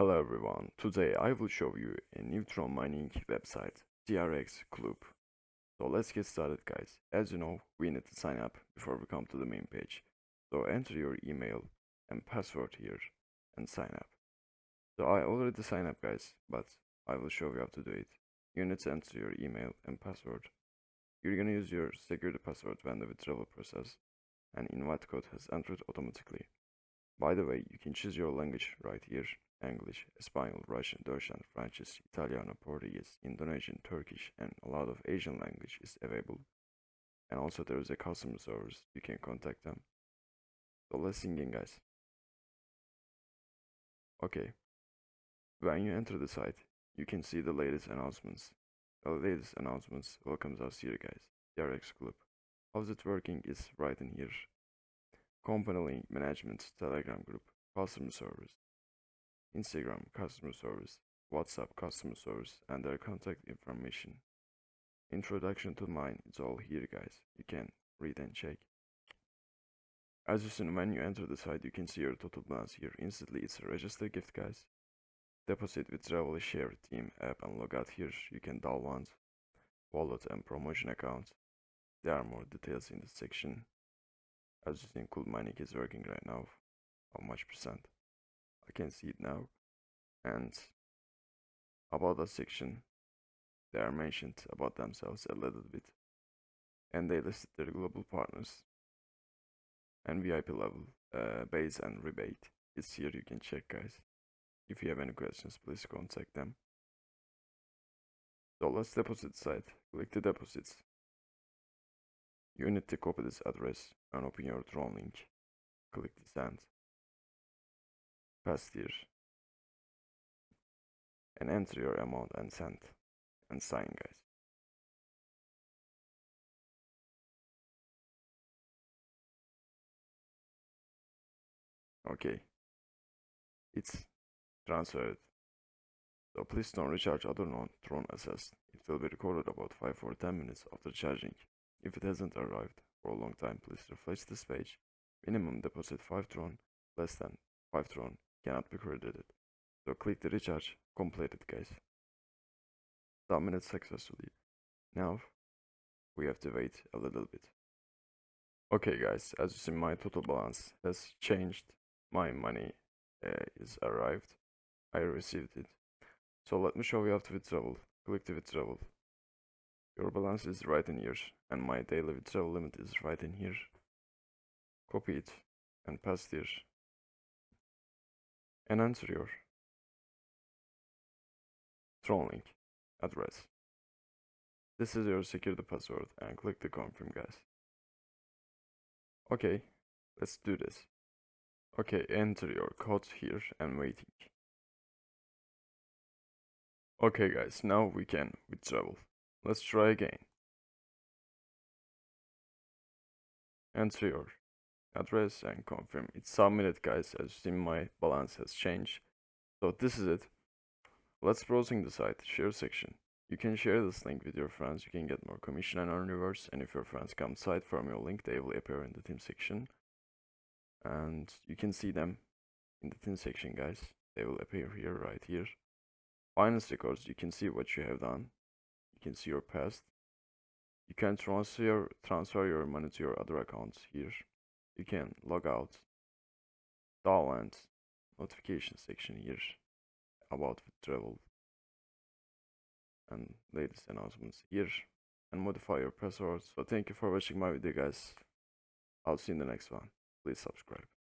Hello everyone, today I will show you a new Tron mining website, TRX Club. So let's get started guys. As you know, we need to sign up before we come to the main page. So enter your email and password here and sign up. So I already signed up guys, but I will show you how to do it. You need to enter your email and password. You're gonna use your security password when the withdrawal process and invite code has entered automatically. By the way, you can choose your language right here English, Spanish, Russian, Deutsch, French, Italiano, Portuguese, Indonesian, Turkish, and a lot of Asian language is available. And also there is a customer service, you can contact them. So let's sing in guys. Okay. When you enter the site, you can see the latest announcements. The latest announcements welcomes us here guys, TRX Club. How's it working is right in here. Company link management telegram group, customer service, Instagram customer service, WhatsApp customer service, and their contact information. Introduction to mine, it's all here guys, you can read and check. As you see when you enter the site, you can see your total balance here. Instantly, it's a register gift guys. Deposit withdrawal share team app and log out here. You can download wallet and promotion accounts. There are more details in the section. As you see, Cool Mining is working right now. How much percent? I can see it now and about that section they are mentioned about themselves a little bit and they listed their global partners and VIP level uh, base and rebate. Is here you can check guys. If you have any questions please contact them. So let's deposit site. Click the deposits. You need to copy this address and open your Tron link. Click the send paste here and enter your amount and send and sign guys. Okay. It's transferred. So please don't recharge. Other non-tron assets it will be recorded about 5 or 10 minutes after charging. If it hasn't arrived for a long time please refresh this page. Minimum deposit 5 tron less than 5 tron cannot be credited. So click the recharge, completed guys. Submitted successfully. Now we have to wait a little bit. Okay guys, as you see my total balance has changed. My money uh, is arrived. I received it. So let me show you how to withdraw. Click the withdrawal. Your balance is right in here and my daily withdrawal limit is right in here. Copy it and paste here and enter your Tron link address. This is your security password and click the confirm guys. Okay, let's do this. Okay, enter your code here and waiting. Okay guys, now we can withdraw. Let's try again. Enter your address and confirm it's submitted guys as you see my balance has changed. So this is it. Let's browsing the site share section. You can share this link with your friends. You can get more commission and earn rewards and if your friends come site from your link they will appear in the team section. And you can see them in the team section guys. They will appear here right here. Finance records you can see what you have done. You can see your past. You can transfer transfer your money to your other accounts here you can log out download notification section here about travel and latest announcements here and modify your password. So thank you for watching my video guys. I'll see you in the next one. Please subscribe